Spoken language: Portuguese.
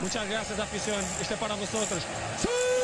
Muchas gracias, afición. Este é para vosotros. ¡Sí!